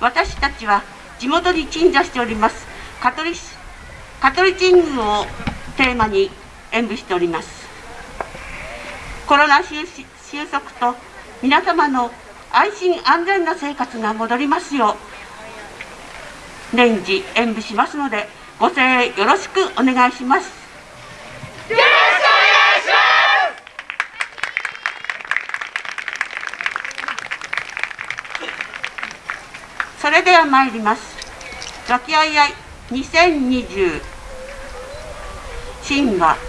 私たちは地元に鎮座しております。カトリカトリチングをテーマに演舞しております。コロナ収束と皆様の安心安全な生活が戻りますよう年次演舞しますのでご声援よろしくお願いしますよろしくお願いしそれでは参ります。和気あいあい。2020神話。